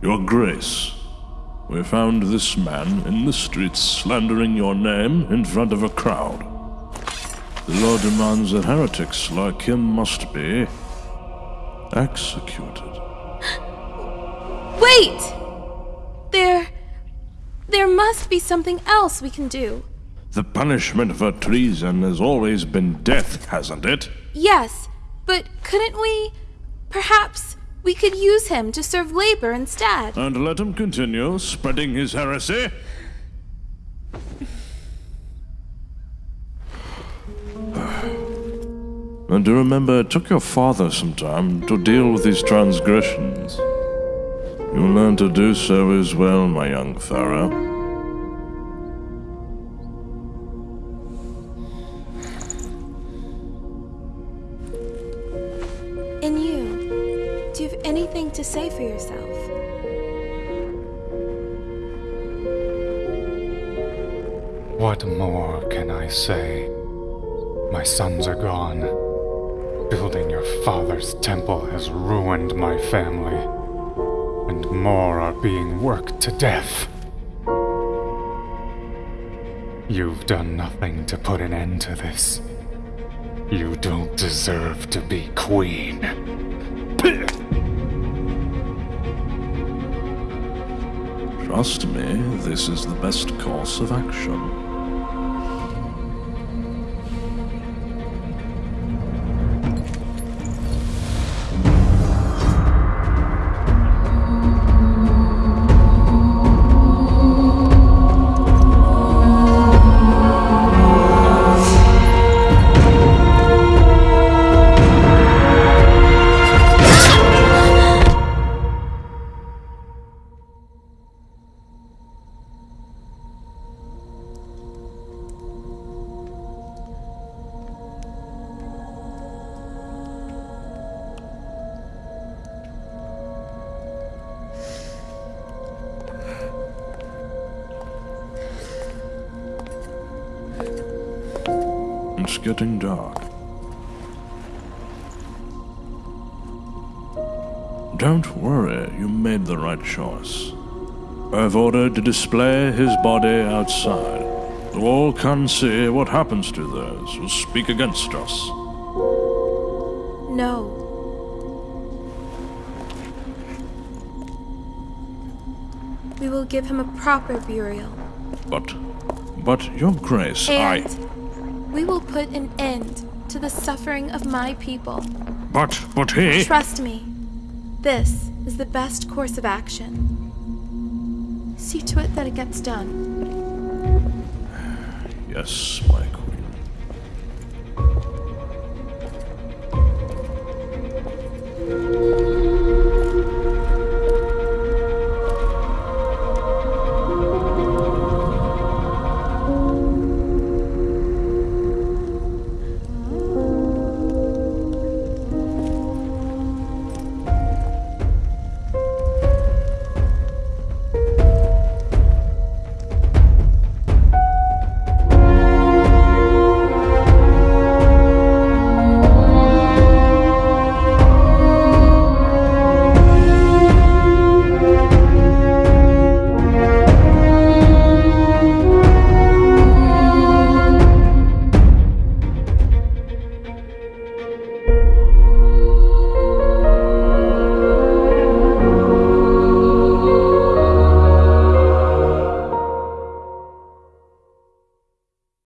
Your Grace, we found this man in the streets slandering your name in front of a crowd. The law demands that heretics like him must be executed. Wait! There. There must be something else we can do. The punishment for treason has always been death, hasn't it? Yes, but couldn't we. Perhaps we could use him to serve labor instead. And let him continue spreading his heresy? And do remember, it took your father some time to deal with these transgressions. You'll learn to do so as well, my young Farah. Anything to say for yourself? What more can I say? My sons are gone. Building your father's temple has ruined my family. And more are being worked to death. You've done nothing to put an end to this. You don't deserve to be queen. Trust me, this is the best course of action. It's getting dark. Don't worry, you made the right choice. I've ordered to display his body outside, The all can see what happens to those who speak against us. No. We will give him a proper burial. But, but, Your Grace, And I. we will put an end to the suffering of my people. But, but he. Trust me, this is the best course of action. See to it that it gets done. Yes, my